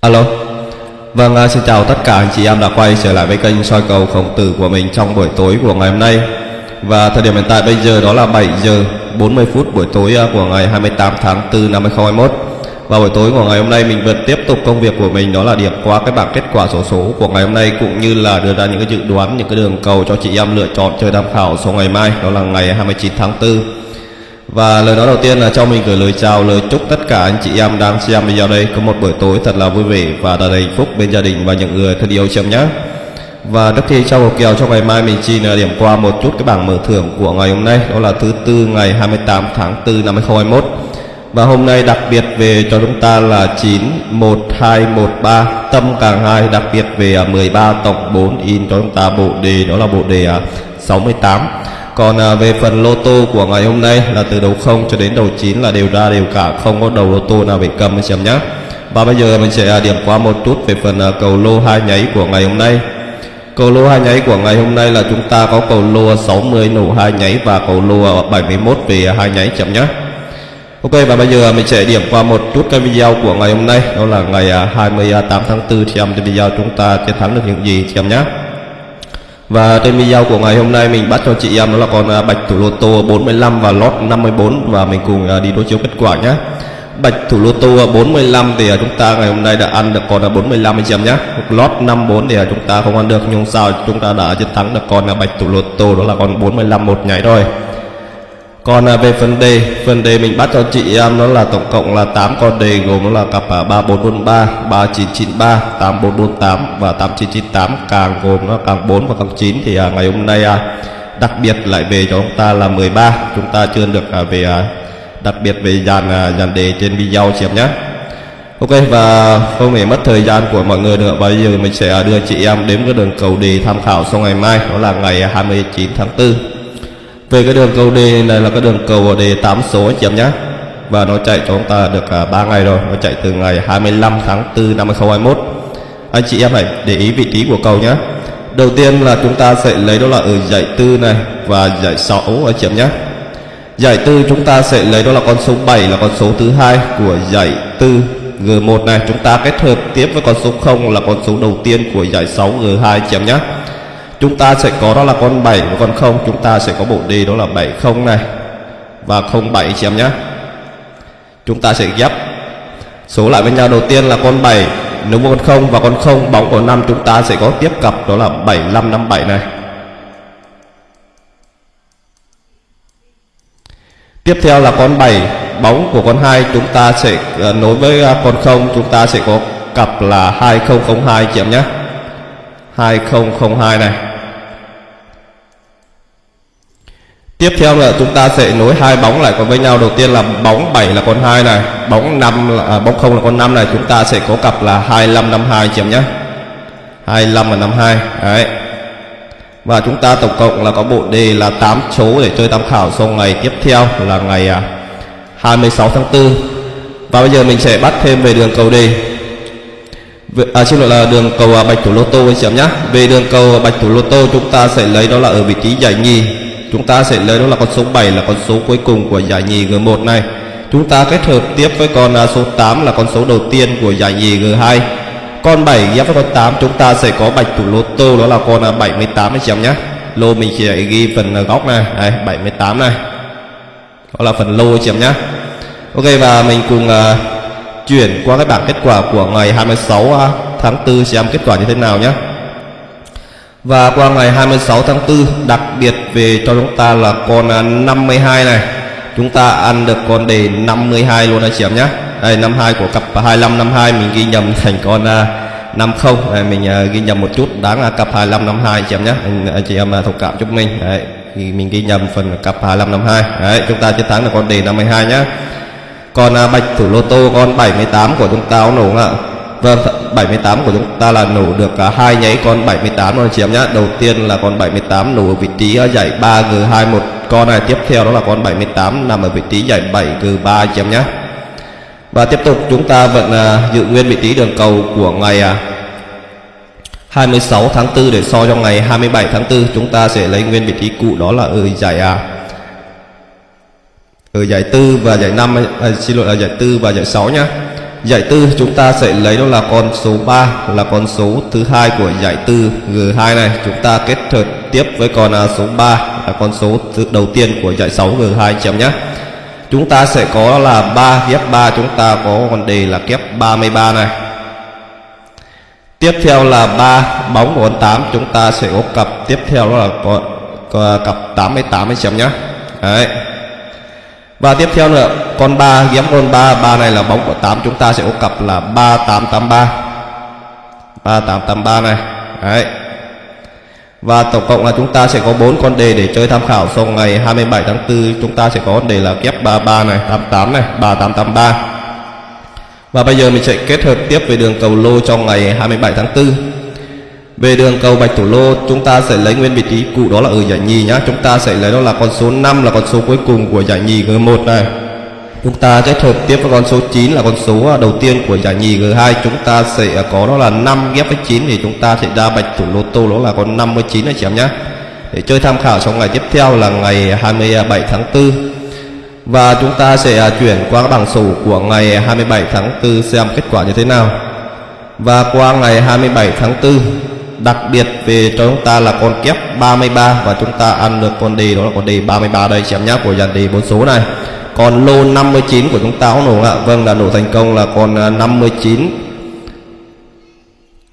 Alo. Vâng, à, xin chào tất cả anh chị em đã quay trở lại với kênh soi cầu khổng tử của mình trong buổi tối của ngày hôm nay. Và thời điểm hiện tại bây giờ đó là 7 giờ 40 phút buổi tối à, của ngày 28 tháng 4 năm 2021 Và buổi tối của ngày hôm nay mình vẫn tiếp tục công việc của mình đó là điểm qua cái bảng kết quả sổ số, số của ngày hôm nay Cũng như là đưa ra những cái dự đoán, những cái đường cầu cho chị em lựa chọn chơi tham khảo số ngày mai Đó là ngày 29 tháng 4 và lời nói đầu tiên là cho mình gửi lời chào, lời chúc tất cả anh chị em đang xem video đây có một buổi tối thật là vui vẻ và thật hạnh phúc bên gia đình và những người thân yêu chồng nhé. Và trước khi trao hộp kèo cho ngày mai mình xin à, điểm qua một chút cái bảng mở thưởng của ngày hôm nay đó là thứ tư ngày 28 tháng 4 năm 2021. Và hôm nay đặc biệt về cho chúng ta là 91213 tâm càng 2 đặc biệt về 13 tổng 4 in cho chúng ta bộ đề đó là bộ đề à, 68 còn à, về phần lô tô của ngày hôm nay là từ đầu 0 cho đến đầu 9 là đều ra đều cả không có đầu lô tô nào bị cầm anh xem nhé và bây giờ mình sẽ à, điểm qua một chút về phần à, cầu lô hai nháy của ngày hôm nay. Cầu lô hai nháy của ngày hôm nay là chúng ta có cầu lô 60 nổ hai nháy và cầu lô 71 về hai nháy chậm nhé Ok và bây giờ mình sẽ điểm qua một chút cái video của ngày hôm nay. Đó là ngày à, 28 tháng 4 xem cái trên video chúng ta chiến thắng được những gì xem nhé và trên video của ngày hôm nay mình bắt cho chị em đó là con à, bạch thủ lô tô 45 và lót 54 và mình cùng à, đi đối chiếu kết quả nhé bạch thủ lô tô 45 thì à, chúng ta ngày hôm nay đã ăn được con 45 anh chị em nhé lót 54 thì chúng ta không ăn được, nhưng sao chúng ta đã chiến thắng được con bạch thủ lô tô, đó là con 45 một nhảy rồi còn à, về phần đề phần đề mình bắt cho chị em nó là tổng cộng là 8 con đề gồm nó là cặp 3443 3993 8448 và 8998 càng gồm nó càng 4 và càng 9 thì à, ngày hôm nay à, đặc biệt lại về cho chúng ta là 13 chúng ta chưa được à, về à, đặc biệt về dàn à, dàn đề trên video chị em nhé. Ok và không để mất thời gian của mọi người nữa. Bây giờ mình sẽ đưa chị em đến cái đường cầu đề tham khảo sau ngày mai. Đó là ngày 29 tháng 4 về cái đường cầu đề này là cái đường cầu đề 8 số anh chị em nhé và nó chạy cho chúng ta được à, 3 ngày rồi. Nó chạy từ ngày 25 tháng 4 năm 2021 anh chị em hãy để ý vị trí của cầu nhé đầu tiên là chúng ta sẽ lấy đó là ở giải tư này và giải 6 anh chị em nhé giải tư chúng ta sẽ lấy đó là con số 7 là con số thứ hai của giải tư G1 này. Chúng ta kết hợp tiếp với con số 0 là con số đầu tiên của giải 6 G2 chị em nhé chúng ta sẽ có đó là con 7 và con 0 chúng ta sẽ có bộ đi đó là 70 này. Và 07 chị em nhé. Chúng ta sẽ ghép. Số lại với nhau đầu tiên là con 7 nếu con 0 và con 0 bóng của 5 chúng ta sẽ có tiếp cặp đó là 7557 này. Tiếp theo là con 7 bóng của con 2 chúng ta sẽ uh, nối với uh, con 0 chúng ta sẽ có cặp là 2002 chị em nhé. 2002 này. Tiếp theo là chúng ta sẽ nối hai bóng lại còn với nhau. Đầu tiên là bóng 7 là con 2 này Bóng 5 là, à, bóng 0 là con 5 này. Chúng ta sẽ có cặp là 2552 chị em nhé. 25 và 52 Đấy. Và chúng ta tổng cộng là có bộ đề là 8 số để chơi tham khảo. Sau ngày tiếp theo là ngày à, 26 tháng 4 Và bây giờ mình sẽ bắt thêm về đường cầu đề à, xin lỗi là đường cầu à, bạch thủ lô tô anh chị em nhé. Về đường cầu à, bạch thủ lô tô chúng ta sẽ lấy đó là ở vị trí giải nhì chúng ta sẽ lấy đó là con số 7 là con số cuối cùng của giải nhì G1 này. Chúng ta kết hợp tiếp với con à, số 8 là con số đầu tiên của giải nhì G2 con 7 ghép với con 8 chúng ta sẽ có bạch thủ lô tô đó là con à, 78 anh chị em nhé. Lô mình sẽ ghi phần à, góc này. Đây 78 này. Đó là phần lô anh chị em nhé. Ok và mình cùng uh, chuyển qua cái bảng kết quả của ngày 26 uh, tháng 4 xem kết quả như thế nào nhé và qua ngày 26 tháng 4 đặc biệt về cho chúng ta là con 52 này. Chúng ta ăn được con đề 52 luôn anh chị em nhé. Đây 52 của cặp 25 52 mình ghi nhầm thành con à, 50 đây, mình à, ghi nhầm một chút đáng là cặp 25 52 chị em nhé. Anh, anh chị em à, thông cảm giúp mình đấy thì mình ghi nhầm phần cặp 25 52 đấy chúng ta chiến thắng được con đề 52 nhé. Con bạch thủ lô tô con 78 của chúng ta nổ ạ. Vâng 78 của chúng ta là nổ được cả hai nháy con 78 rồi chị em nhé Đầu tiên là con 78 nổ ở vị trí ở giải 3G2 một. Con này tiếp theo đó là con 78 nằm ở vị trí giải 7G3 chị em nhé Và tiếp tục chúng ta vẫn ờ, giữ nguyên vị trí đường cầu của ngày à, 26 tháng 4 để so cho ngày 27 tháng 4 chúng ta sẽ lấy nguyên vị trí cũ đó là ở giải à, ở giải tư và giải năm à, xin lỗi là giải tư và giải 6 nhá. Giải tư chúng ta sẽ lấy đó là con số 3 là con số thứ hai của giải tư G2 này. Chúng ta kết hợp tiếp với con à, số 3 là con số thứ đầu tiên của giải 6 G2 chấm nhé. Chúng ta sẽ có là 3 ghép 3 chúng ta có con đề là kép 33 này. Tiếp theo là 3 bóng của con 8 chúng ta sẽ có cặp tiếp theo đó là có, có à, cặp 88 chấm nhé. Đấy. Và tiếp theo nữa, con 3 ghém con 3 3 này là bóng của 8 chúng ta sẽ có cặp là 3883 3883 này, Đấy. Và tổng cộng là chúng ta sẽ có 4 con đề để chơi tham khảo. Sau ngày 27 tháng 4 chúng ta sẽ có con đề là kép 33 này 88 này 3883 và bây giờ mình sẽ kết hợp tiếp về đường cầu lô trong ngày 27 tháng 4 về đường cầu bạch thủ lô, chúng ta sẽ lấy nguyên vị trí cũ đó là ở giải nhì nhá. Chúng ta sẽ lấy đó là con số 5 là con số cuối cùng của giải nhì G1 này. Chúng ta kết hợp tiếp với con số 9 là con số à, đầu tiên của giải nhì G2 chúng ta sẽ à, có đó là 5 ghép với 9 thì chúng ta sẽ ra bạch thủ lô tô, đó là con 59 này chị em nhé để chơi tham khảo trong ngày tiếp theo là ngày 27 tháng 4 và chúng ta sẽ à, chuyển qua bảng sổ của ngày 27 tháng 4 xem kết quả như thế nào. Và qua ngày 27 tháng 4 đặc biệt về cho chúng ta là con kép 33 và chúng ta ăn được con đề đó là con đề 33 đây xem nhá của dàn đề bốn số này. Còn lô 59 của chúng ta có nổ ạ. Vâng là nổ thành công là con à, 59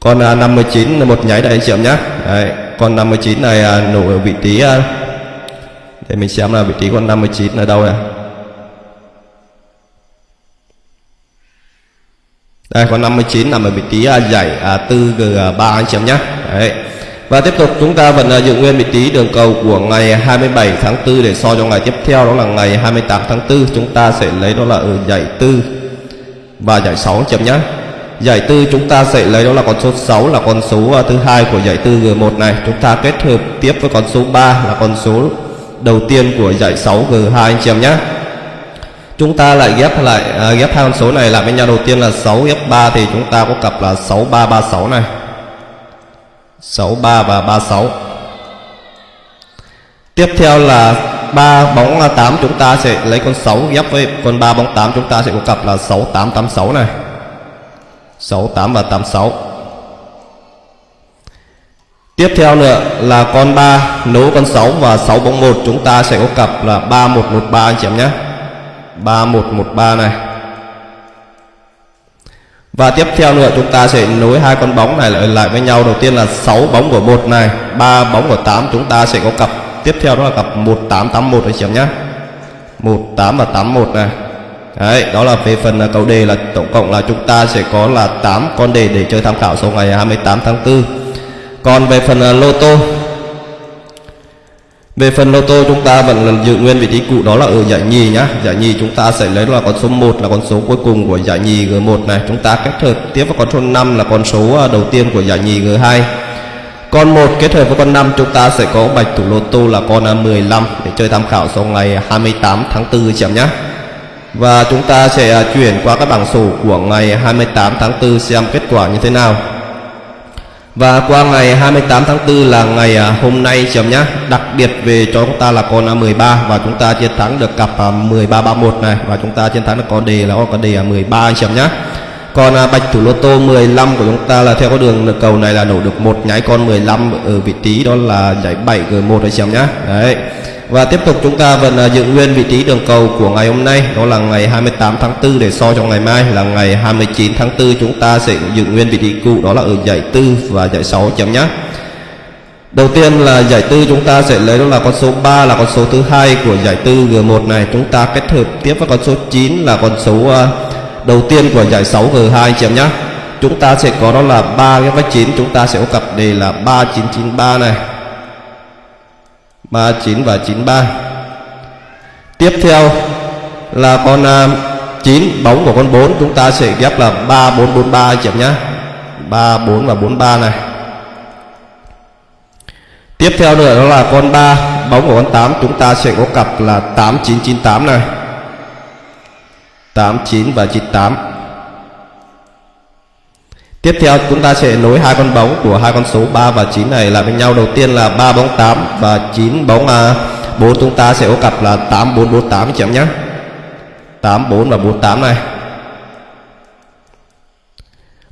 con à, 59 là một nháy đây anh chị em nhé đấy, con 59 này à, nổ ở vị trí để mình xem là vị trí con 59 ở đâu này. Đây con 59 nằm ở vị trí à, à giải 4G3 à, anh chị em nhé đấy và tiếp tục chúng ta vẫn à, dựng nguyên vị trí đường cầu của ngày 27 tháng 4 để so cho ngày tiếp theo đó là ngày 28 tháng 4 chúng ta sẽ lấy đó là ở giải 4 và giải 6 chấm nhé. Giải 4 chúng ta sẽ lấy đó là con số 6 là con số thứ hai của giải 4 G1 này. Chúng ta kết hợp tiếp với con số 3 là con số đầu tiên của giải 6 G2 anh chị em nhé. Chúng ta lại ghép lại à, ghép hai con số này lại với nhau. Đầu tiên là 6 ghép 3 thì chúng ta có cặp là 6336 này. 63 và 36 Tiếp theo là 3 bóng 8 chúng ta sẽ lấy con 6 ghép với con 3 bóng 8 chúng ta sẽ có cặp là 6886 này. 68 và 86 Tiếp theo nữa là con 3 nối con 6 và 6 bóng 1 chúng ta sẽ có cặp là 3113 anh chị em nhé. 3113 này. Và tiếp theo nữa chúng ta sẽ nối hai con bóng này lại lại với nhau. Đầu tiên là 6 bóng của một này ba bóng của 8 chúng ta sẽ có cặp tiếp theo đó là cặp 1881 anh chị em nhé. 18 và 81 này. Đấy, đó là về phần à, cầu đề là tổng cộng là chúng ta sẽ có là 8 con đề để chơi tham khảo sau ngày 28 tháng 4 Còn về phần à, lô tô về phần lô tô chúng ta vẫn giữ nguyên vị trí cũ, đó là ở giải nhì nhá. Giải nhì chúng ta sẽ lấy là con số 1 là con số cuối cùng của giải nhì G1 này. Chúng ta kết hợp tiếp với con số 5 là con số à, đầu tiên của giải nhì G2. Con 1 kết hợp với con 5 chúng ta sẽ có bạch thủ lô tô là con à, 15 để chơi tham khảo sau ngày 28 tháng 4 chị em nhé. Và chúng ta sẽ à, chuyển qua các bảng sổ của ngày 28 tháng 4 xem kết quả như thế nào. Và qua ngày 28 tháng 4 là ngày à, hôm nay chấm nhá. Đặc biệt về cho chúng ta là con 13 Và chúng ta chiến thắng được cặp à, 13-31 này. Và chúng ta chiến thắng được con đề là con đề 13 à, chấm nhá. Còn bạch thủ lô tô 15 của chúng ta là theo con đường cầu này là nổ được một nháy con 15 ở vị trí đó là giải 7 G1 đấy chấm nhá. Đấy và tiếp tục chúng ta vẫn à, giữ nguyên vị trí đường cầu của ngày hôm nay. Đó là ngày 28 tháng 4 để so cho ngày mai là ngày 29 tháng 4 Chúng ta sẽ giữ nguyên vị trí cũ, đó là ở giải 4 và giải 6 chấm nhé Đầu tiên là giải tư chúng ta sẽ lấy đó là con số 3 là con số thứ hai của giải tư G1 này. Chúng ta kết hợp tiếp với con số 9 là con số à, đầu tiên của giải 6 G2 chấm nhé Chúng ta sẽ có đó là 3 cái với 9 chúng ta sẽ có cặp đề là 3993 này. 39 và 93 Tiếp theo là con à, uh, 9 bóng của con 4 chúng ta sẽ ghép là 3 4 4 3 chị em nhé. 3 4 và 4 3 này. Tiếp theo nữa đó là con 3 bóng của con 8 chúng ta sẽ có cặp là 8 9 9 8 này. 8 9 và 98 Tiếp theo chúng ta sẽ nối hai con bóng của hai con số 3 và 9 này lại với nhau. Đầu tiên là 3 bóng 8 và 9 bóng à, 4 chúng ta sẽ có cặp là 8 4 4 8 chị em nhé. 8 4 và 4 8 này.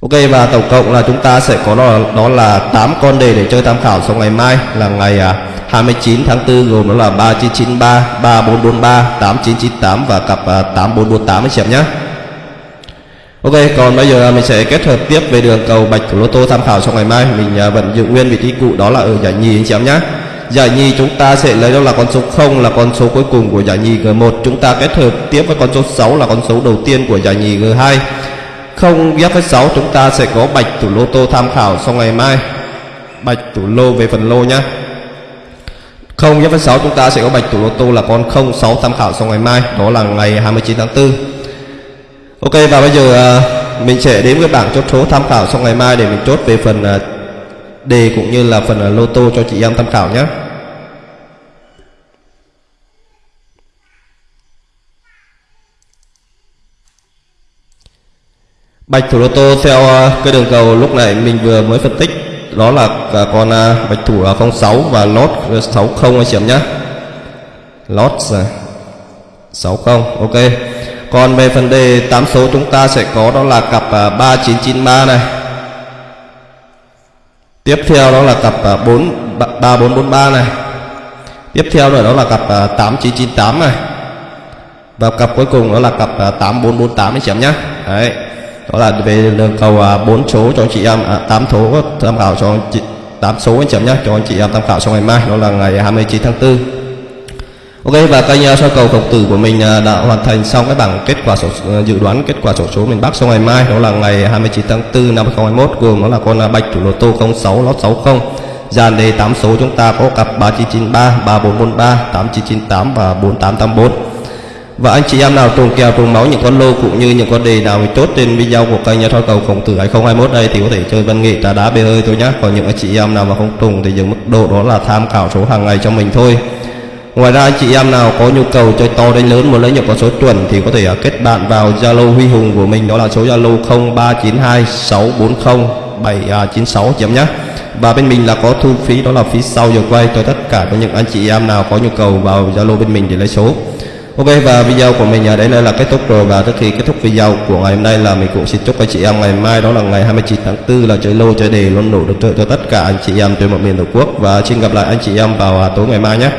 Ok và tổng cộng là chúng ta sẽ có đó, đó là 8 con đề để chơi tham khảo sau ngày mai là ngày à, 29 tháng 4 gồm đó là 3993, 3443, 8998 và cặp à, 8448 anh chị em nhé. Ok, còn bây giờ mình sẽ kết hợp tiếp về đường cầu bạch của lô tô tham khảo trong ngày mai. Mình à, vẫn giữ nguyên vị trí cụ đó là ở giải nhì anh chị em nhé. Giải nhì chúng ta sẽ lấy đó là con số 0 là con số cuối cùng của giải nhì G1. Chúng ta kết hợp tiếp với con số 6 là con số đầu tiên của giải nhì G2. Không ghép với 6 chúng ta sẽ có bạch thủ lô tô tham khảo sau ngày mai. Bạch thủ lô về phần lô nhé. Không ghép với 6 chúng ta sẽ có bạch thủ lô tô là con 06 tham khảo sau ngày mai. Đó là ngày 29 tháng 4. Ok, và bây giờ ờ, mình sẽ đến với bảng chốt số tham khảo sau ngày mai để mình chốt về phần ờ, đề cũng như là phần ờ, lô tô cho chị em tham khảo nhé. Bạch thủ lô tô theo cái đường cầu lúc này mình vừa mới phân tích, đó là con bạch thủ là 06 và lót 60 anh chị em nhé. Lót 60 ok. Còn về phần đề 8 số chúng ta sẽ có đó là cặp à, 3993 này. Tiếp theo đó là cặp à, 4 3443 này. Tiếp theo nữa đó là cặp à, 8998 này. Và cặp cuối cùng đó là cặp 8448 anh chị em nhé. Đấy. Đó là về đường cầu 4 số cho anh chị em à, 8 số tham khảo cho anh chị 8 số anh chị em nhé cho anh chị em tham khảo trong ngày mai đó là ngày 29 tháng 4. Ok và kênh uh, soi cầu khổng tử của mình uh, đã hoàn thành xong cái bảng kết quả sổ uh, dự đoán kết quả sổ số miền Bắc sau ngày mai đó là ngày 29 tháng 4 năm 2021 gồm đó là con à, bạch thủ lô tô 06 lót 60 dàn đề 8 số chúng ta có cặp 3993 3443 8998 và 4884 và anh chị em nào trùng kèo trùng máu những con lô cũng như những con đề nào mình chốt trên video của kênh nhà soi cầu khổng tử 2021 đây thì có thể chơi văn nghệ trà đá bê hơi thôi nhé còn những anh chị em nào mà không trùng thì những mức độ đó là tham khảo số hàng ngày cho mình thôi. Ngoài ra anh chị em nào có nhu cầu chơi to đánh lớn muốn lấy nhập con số chuẩn thì có thể uh, kết bạn vào Zalo Huy Hùng của mình đó là số Zalo 0392 640 796 chị em nhé. Và bên mình là có thu phí đó là phí sau giờ quay cho tất cả các những anh chị em nào có nhu cầu vào Zalo bên mình để lấy số. Ok và video của mình à, ở đây là kết thúc rồi và trước khi kết thúc video của ngày hôm nay là mình cũng xin chúc anh chị em ngày mai đó là ngày 29 tháng 4 là chơi lô chơi đề luôn đủ được cho tất cả anh chị em trên mọi miền tổ quốc và xin gặp lại anh chị em vào à, tối ngày mai nhé.